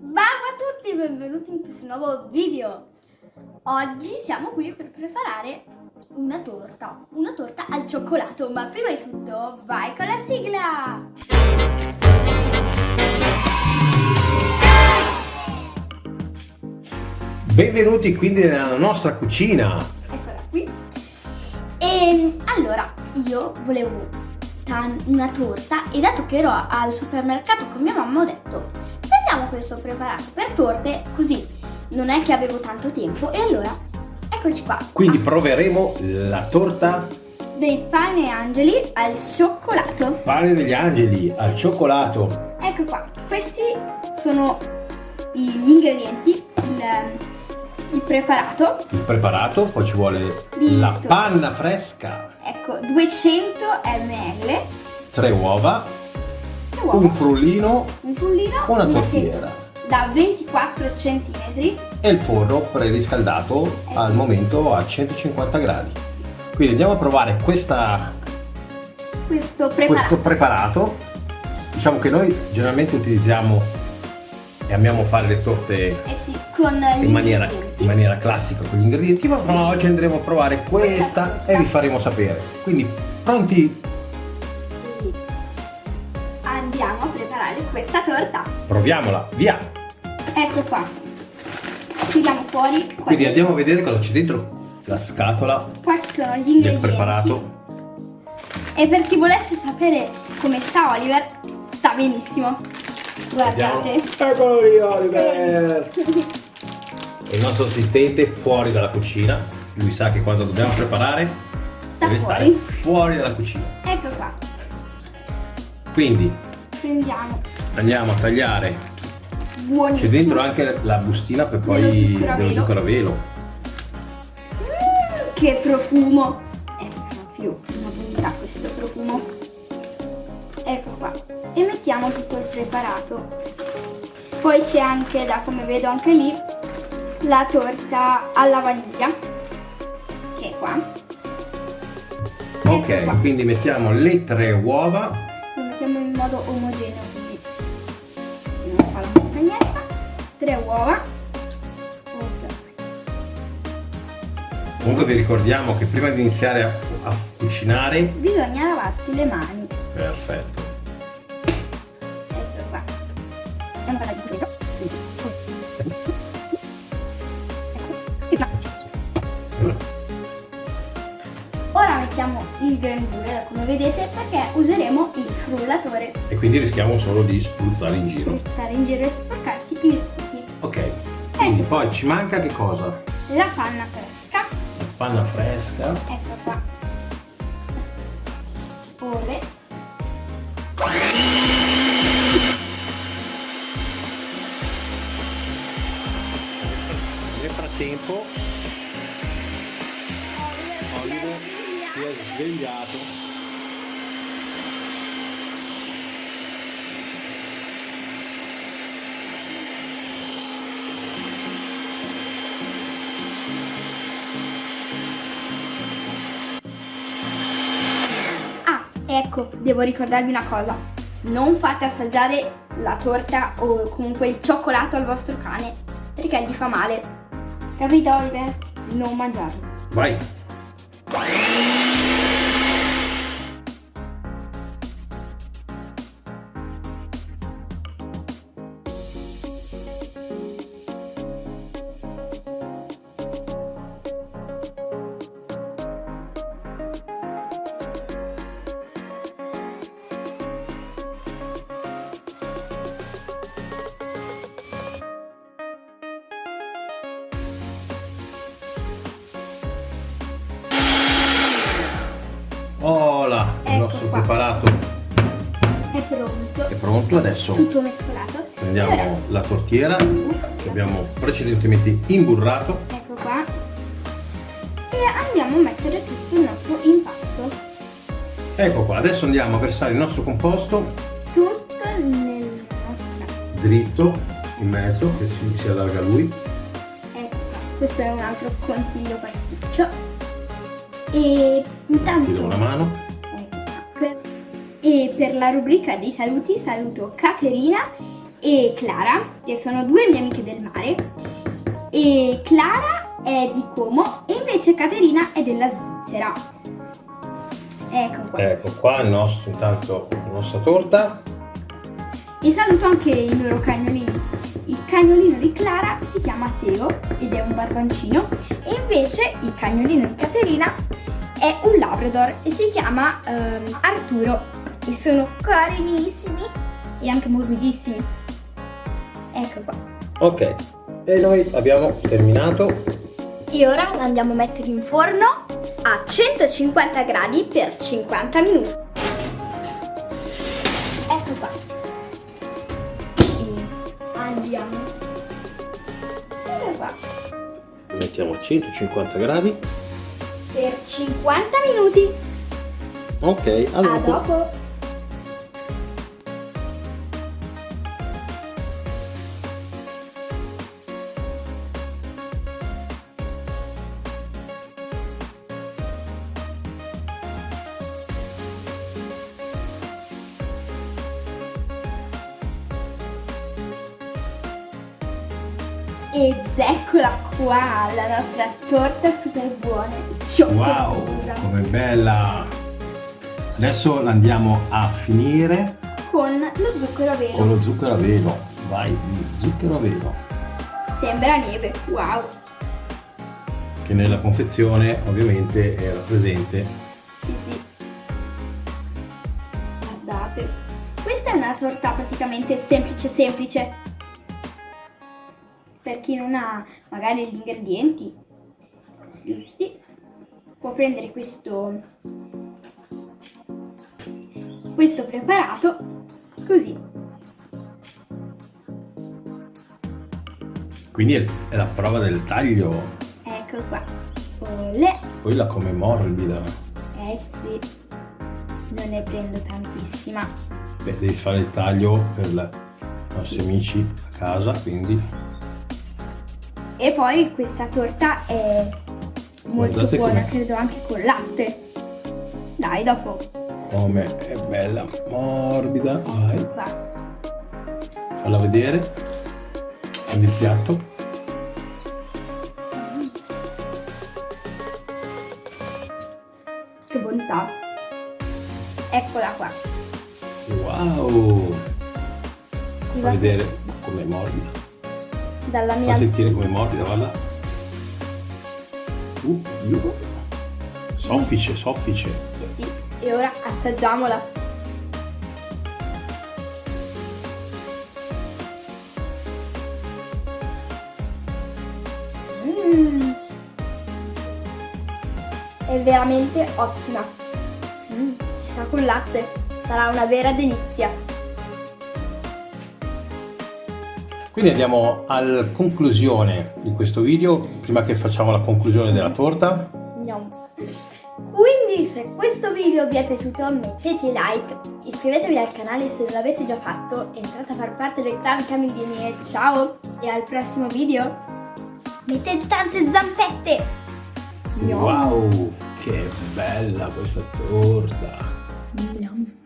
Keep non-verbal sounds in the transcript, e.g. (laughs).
Ciao a tutti, benvenuti in questo nuovo video. Oggi siamo qui per preparare una torta, una torta al cioccolato, ma prima di tutto vai con la sigla! Benvenuti quindi nella nostra cucina. Eccola qui. E allora, io volevo una torta e dato che ero al supermercato con mia mamma ho detto prendiamo questo preparato per torte così non è che avevo tanto tempo e allora eccoci qua. Quindi proveremo la torta dei pane angeli al cioccolato. Pane degli angeli al cioccolato. Ecco qua, questi sono gli ingredienti, il, il preparato. Il preparato, poi ci vuole la panna fresca. Ecco, 200 ml. Tre uova. Uova. Un frullino. Un frullino. Una tortiera. Da 24 cm. E il forno preriscaldato eh al momento a 150 gradi. Quindi andiamo a provare questa, questo preparato. questo preparato. Diciamo che noi generalmente utilizziamo e amiamo fare le torte eh sì, in, maniera, in, maniera, classica con gli ingredienti, ma oggi andremo a provare questa e vi faremo sapere. Quindi pronti? Questa torta. Proviamola, via! Ecco qua. Tiriamo fuori. Quindi andiamo a vedere cosa c'è dentro la scatola. Qua ci sono gli ingredienti. Del preparato. E per chi volesse sapere come sta Oliver, sta benissimo. Guardate. Eccolo lì Oliver. (laughs) il nostro assistente fuori dalla cucina. Lui sa che quando dobbiamo preparare Sta deve fuori. stare fuori dalla cucina. Ecco qua. Quindi prendiamo. Andiamo a tagliare. Buonissimo. C'è dentro anche la bustina per poi dello zucchero a velo. Mm, che profumo! È proprio una bontà questo profumo. Ecco qua. E mettiamo tutto il preparato. Poi c'è anche, da come vedo anche lì, la torta alla vaniglia. Che è qua. Ok, qua. quindi mettiamo le tre uova. Modo omogeneo, quindi non fa la montagnetta. Tre uova. Comunque vi ricordiamo che prima di iniziare a, a cucinare bisogna lavarsi le mani. Perfetto. Ecco qua. Ora frullatore. E quindi rischiamo solo di spruzzare in giro. Spruzzare in giro e sporcarci i vestiti. Ok. Quindi ecco. poi ci manca che cosa? La panna fresca. La panna fresca. Ecco qua. Ove nel frattempo Oliver si è svegliato ecco, devo ricordarvi una cosa. Non fate assaggiare la torta o comunque il cioccolato al vostro cane perché gli fa male. Capito Oliver? Non mangiarlo. Vai! Ola, il ecco nostro qua. preparato è pronto. È pronto adesso. Tutto mescolato. Prendiamo ora... la tortiera che abbiamo precedentemente imburrato. Ecco qua. E andiamo a mettere tutto il nostro impasto. Ecco qua, adesso andiamo a versare il nostro composto. Tutto nel nostro. Dritto, in mezzo, che si, si allarga lui. Ecco qua, questo è un altro consiglio pasticcio e intanto... Ti do una mano. E per la rubrica dei saluti saluto Caterina e Clara, che sono due mie amiche del mare. E Clara è di Como e invece Caterina è della Svizzera. Ecco qua. Ecco qua il nostro, intanto la nostra torta. E saluto anche i loro cagnolini. Il cagnolino di Clara si chiama Teo ed è un barbancino e invece il cagnolino di Caterina è un labrador e si chiama ehm, Arturo e sono carinissimi e anche morbidissimi. Ecco qua. Ok, e noi abbiamo terminato. E ora la andiamo a mettere in forno a 150 gradi per 50 minuti. Mettiamo a 150 gradi. Per 50 minuti. Ok, A allora. dopo. Ed eccola qua, la nostra torta super buona. Wow, com'è bella! Adesso la andiamo a finire Con lo zucchero a velo. con lo zucchero a velo. Vai, zucchero a velo. Sembra neve, wow. Che nella confezione ovviamente era presente. Sì, sì. Guardate. Questa è una torta praticamente semplice semplice. Per chi non ha magari gli ingredienti giusti, può prendere questo questo preparato così. Quindi è la prova del taglio. Ecco qua. Olè. Poi la come morbida. Eh sì. Non ne prendo tantissima. Beh, devi fare il taglio per i nostri amici a casa, quindi E poi questa torta è molto Guardate buona, credo anche con latte. Dai, dopo. come è bella, morbida. Vai, Qua. falla vedere. Prendi il piatto. Che bontà. Eccola qua. Wow! Fa vedere com'è morbida. Dalla Fa mia... sentire com'è morbida, guarda. Uh, uh. Soffice, soffice. Eh sì, e ora assaggiamola. Mm. È veramente ottima. Mm, ci sta con latte. Sarà una vera delizia. Quindi andiamo alla conclusione di questo video, prima che facciamo la conclusione della torta. Andiamo. Quindi se questo video vi è piaciuto mettete like, iscrivetevi al canale se non l'avete già fatto, entrate a far parte del clan Camilini ciao e al prossimo video. Mettete tante zampette! Yum. Wow, che bella questa torta! Yum.